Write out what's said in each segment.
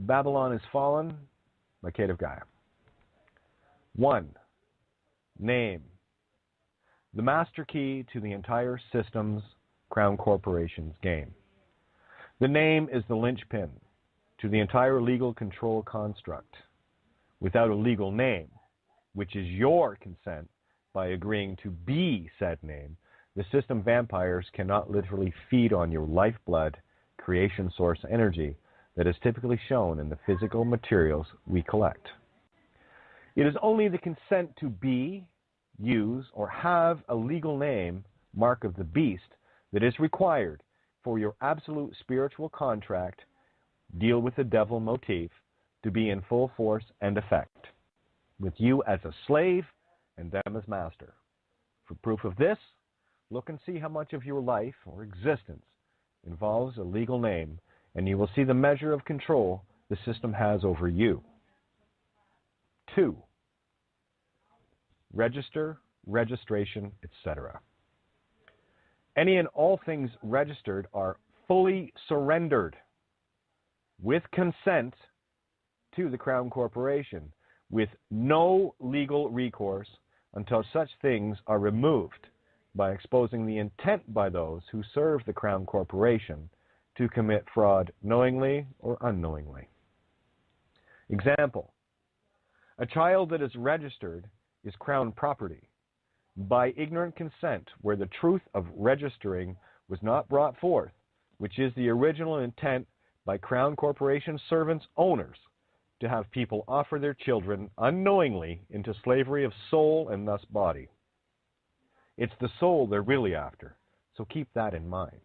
Babylon is Fallen by Kate of Gaia. 1. Name. The master key to the entire system's Crown Corporation's game. The name is the linchpin to the entire legal control construct. Without a legal name, which is your consent by agreeing to be said name, the system vampires cannot literally feed on your lifeblood creation source energy that is typically shown in the physical materials we collect. It is only the consent to be, use, or have a legal name, mark of the beast, that is required for your absolute spiritual contract, deal with the devil motif, to be in full force and effect, with you as a slave and them as master. For proof of this, look and see how much of your life or existence involves a legal name, and you will see the measure of control the system has over you. Two, register, registration, etc. Any and all things registered are fully surrendered with consent to the Crown Corporation with no legal recourse until such things are removed by exposing the intent by those who serve the Crown Corporation to commit fraud knowingly or unknowingly. Example A child that is registered is Crown property by ignorant consent where the truth of registering was not brought forth, which is the original intent by Crown Corporation servants owners to have people offer their children unknowingly into slavery of soul and thus body. It's the soul they're really after, so keep that in mind.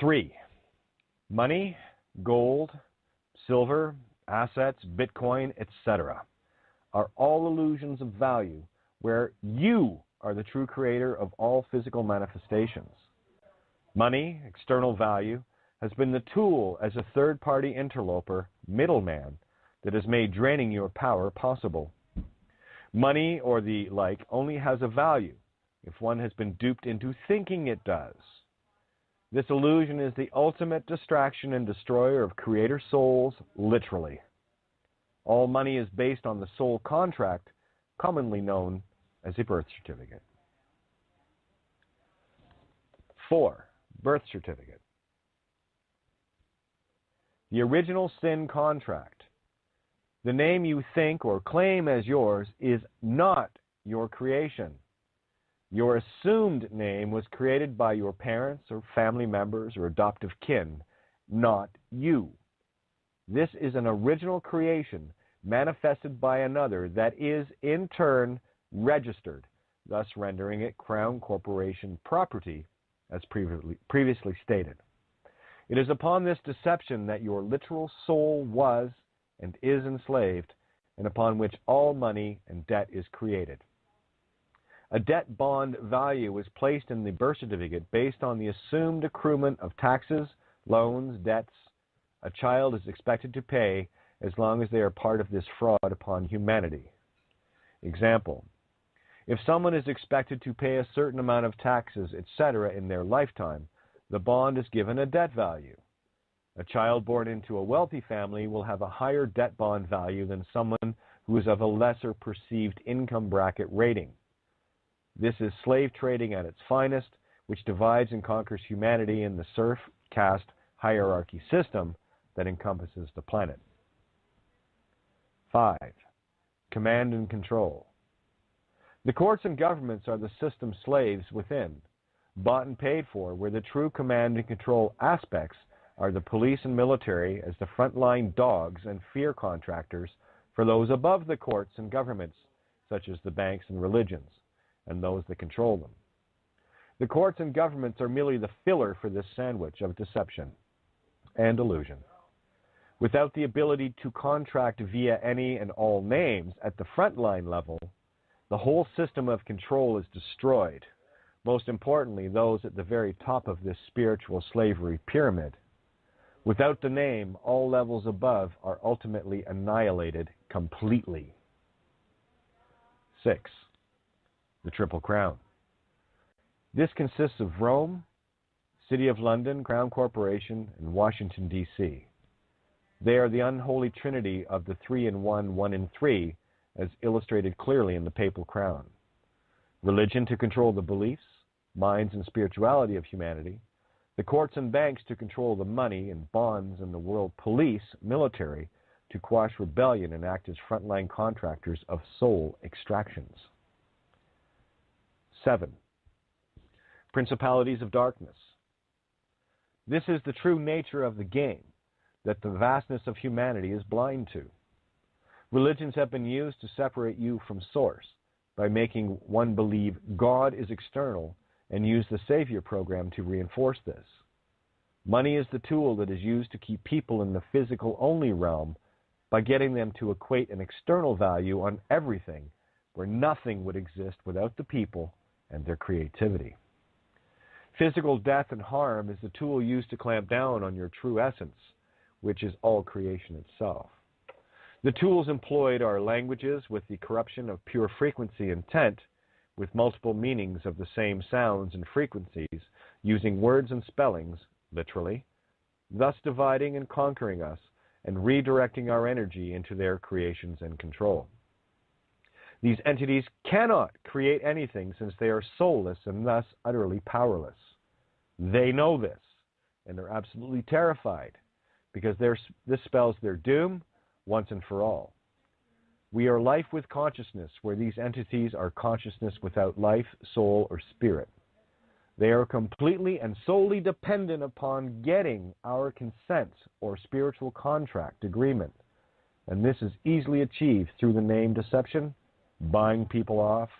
Three, money, gold, silver, assets, Bitcoin, etc., are all illusions of value where you are the true creator of all physical manifestations. Money, external value, has been the tool as a third party interloper, middleman, that has made draining your power possible. Money or the like only has a value if one has been duped into thinking it does. This illusion is the ultimate distraction and destroyer of creator souls, literally. All money is based on the soul contract, commonly known as a birth certificate. Four, birth certificate. The original sin contract. The name you think or claim as yours is not your creation. Your assumed name was created by your parents or family members or adoptive kin, not you. This is an original creation manifested by another that is in turn registered, thus rendering it Crown Corporation property, as previously, stated. It is upon this deception that your literal soul was and is enslaved, and upon which all money and debt is created. A debt bond value is placed in the birth certificate based on the assumed accruement of taxes, loans, debts a child is expected to pay as long as they are part of this fraud upon humanity. Example If someone is expected to pay a certain amount of taxes, etc., in their lifetime, the bond is given a debt value. A child born into a wealthy family will have a higher debt bond value than someone who is of a lesser perceived income bracket rating. This is slave trading at its finest, which divides and conquers humanity in the serf caste hierarchy system that encompasses the planet. 5. Command and control. The courts and governments are the system slaves within, bought and paid for, where the true command and control aspects are the police and military as the frontline dogs and fear contractors for those above the courts and governments, such as the banks and religions, and those that control them. The courts and governments are merely the filler for this sandwich of deception and illusion. Without the ability to contract via any and all names at the frontline level, the whole system of control is destroyed. Most importantly, those at the very top of this spiritual slavery pyramid. Without the name, all levels above are ultimately annihilated completely. 6. The Triple Crown. This consists of Rome, City of London, Crown Corporation, and Washington, D.C. They are the unholy trinity of the three in one, one in three, as illustrated clearly in the papal crown. Religion to control the beliefs, minds, and spirituality of humanity, the courts and banks to control the money and bonds, and the world police, military, to quash rebellion and act as frontline contractors of soul extractions. 7. Principalities of darkness. This is the true nature of the game that the vastness of humanity is blind to. Religions have been used to separate you from source by making one believe God is external and use the Savior program to reinforce this. Money is the tool that is used to keep people in the physical only realm by getting them to equate an external value on everything where nothing would exist without the people and their creativity. Physical death and harm is the tool used to clamp down on your true essence, which is all creation itself. The tools employed are languages with the corruption of pure frequency intent, with multiple meanings of the same sounds and frequencies, using words and spellings, literally, thus dividing and conquering us and redirecting our energy into their creations and control. These entities cannot create anything since they are soulless and thus utterly powerless. They know this and they're absolutely terrified because this spells their doom once and for all. We are life with consciousness, where these entities are consciousness without life, soul, or spirit. They are completely and solely dependent upon getting our consent or spiritual contract agreement. And this is easily achieved through the name deception, buying people off,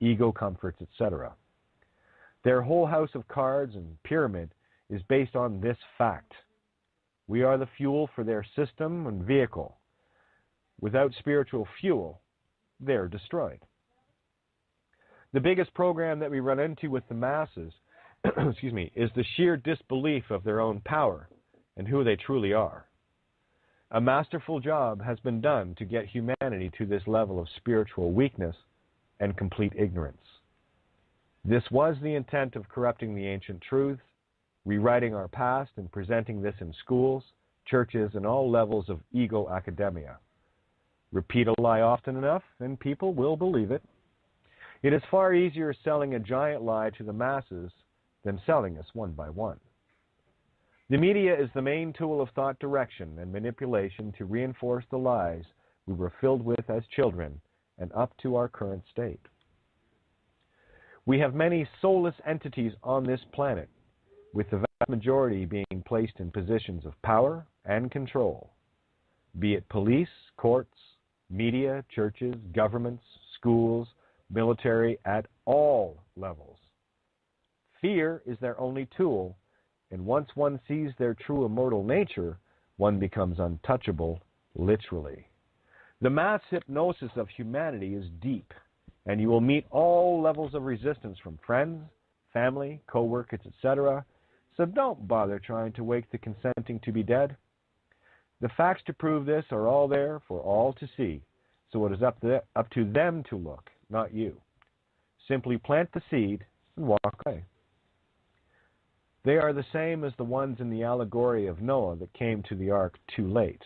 ego comforts, etc. Their whole house of cards and pyramid is based on this fact. We are the fuel for their system and vehicle. Without spiritual fuel, they're destroyed. The biggest program that we run into with the masses, excuse me, is the sheer disbelief of their own power and who they truly are. A masterful job has been done to get humanity to this level of spiritual weakness and complete ignorance. This was the intent of corrupting the ancient truths, rewriting our past, and presenting this in schools, churches, and all levels of ego academia. Repeat a lie often enough, and people will believe it. It is far easier selling a giant lie to the masses than selling us one by one. The media is the main tool of thought direction and manipulation to reinforce the lies we were filled with as children and up to our current state. We have many soulless entities on this planet, with the vast majority being placed in positions of power and control, be it police, courts, media, churches, governments, schools, military, at all levels. Fear is their only tool and once one sees their true immortal nature, one becomes untouchable, literally. The mass hypnosis of humanity is deep, and you will meet all levels of resistance from friends, family, co workers, etc. So don't bother trying to wake the consenting to be dead. The facts to prove this are all there for all to see, so it is up to, up to them to look, not you. Simply plant the seed and walk away. They are the same as the ones in the allegory of Noah that came to the ark too late.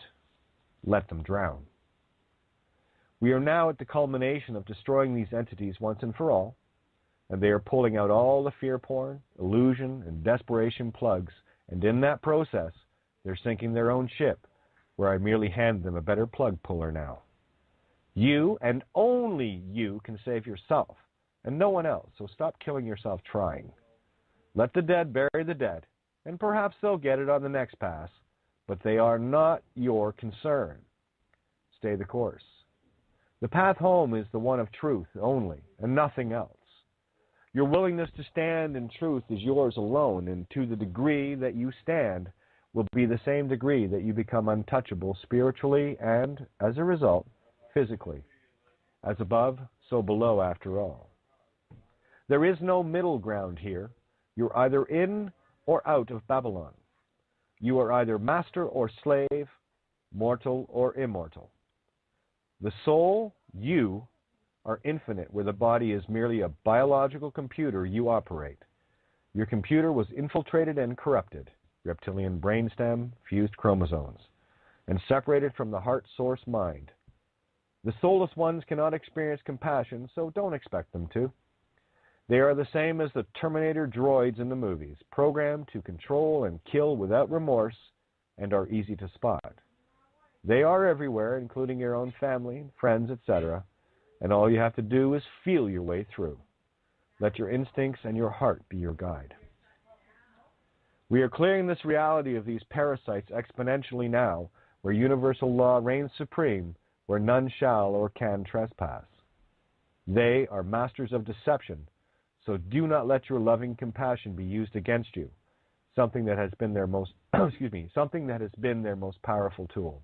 Let them drown. We are now at the culmination of destroying these entities once and for all, and they are pulling out all the fear porn, illusion, and desperation plugs, and in that process, they're sinking their own ship, where I merely hand them a better plug puller now. You and only you can save yourself, and no one else, so stop killing yourself trying. Let the dead bury the dead, and perhaps they'll get it on the next pass, but they are not your concern. Stay the course. The path home is the one of truth only, and nothing else. Your willingness to stand in truth is yours alone, and to the degree that you stand will be the same degree that you become untouchable spiritually and, as a result, physically. As above, so below, after all. There is no middle ground here. You're either in or out of Babylon. You are either master or slave, mortal or immortal. The soul, you, are infinite, where the body is merely a biological computer you operate. Your computer was infiltrated and corrupted, reptilian brainstem, fused chromosomes, and separated from the heart source mind. The soulless ones cannot experience compassion, so don't expect them to. They are the same as the Terminator droids in the movies, programmed to control and kill without remorse and are easy to spot. They are everywhere, including your own family, friends, etc., and all you have to do is feel your way through. Let your instincts and your heart be your guide. We are clearing this reality of these parasites exponentially now, where universal law reigns supreme, where none shall or can trespass. They are masters of deception, so do not let your loving compassion be used against you, something that has been their most excuse me, something that has been their most powerful tool.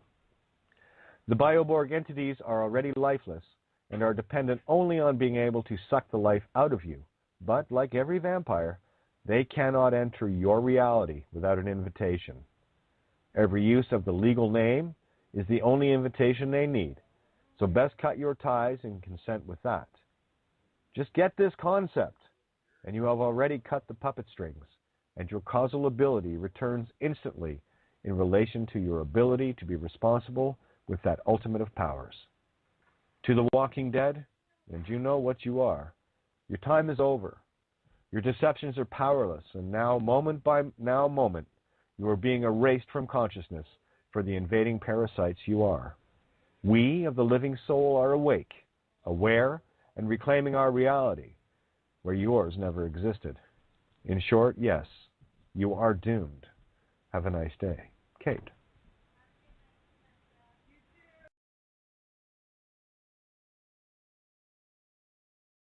The Bioborg entities are already lifeless and are dependent only on being able to suck the life out of you. But like every vampire, they cannot enter your reality without an invitation. Every use of the legal name is the only invitation they need. So best cut your ties and consent with that. Just get this concept, and you have already cut the puppet strings, and your causal ability returns instantly in relation to your ability to be responsible with that ultimate of powers. To the walking dead, and you know what you are, your time is over. Your deceptions are powerless, and now, moment by now moment, you are being erased from consciousness for the invading parasites you are. We of the living soul are awake, aware, and reclaiming our reality, where yours never existed. In short, yes, you are doomed. Have a nice day. Kate.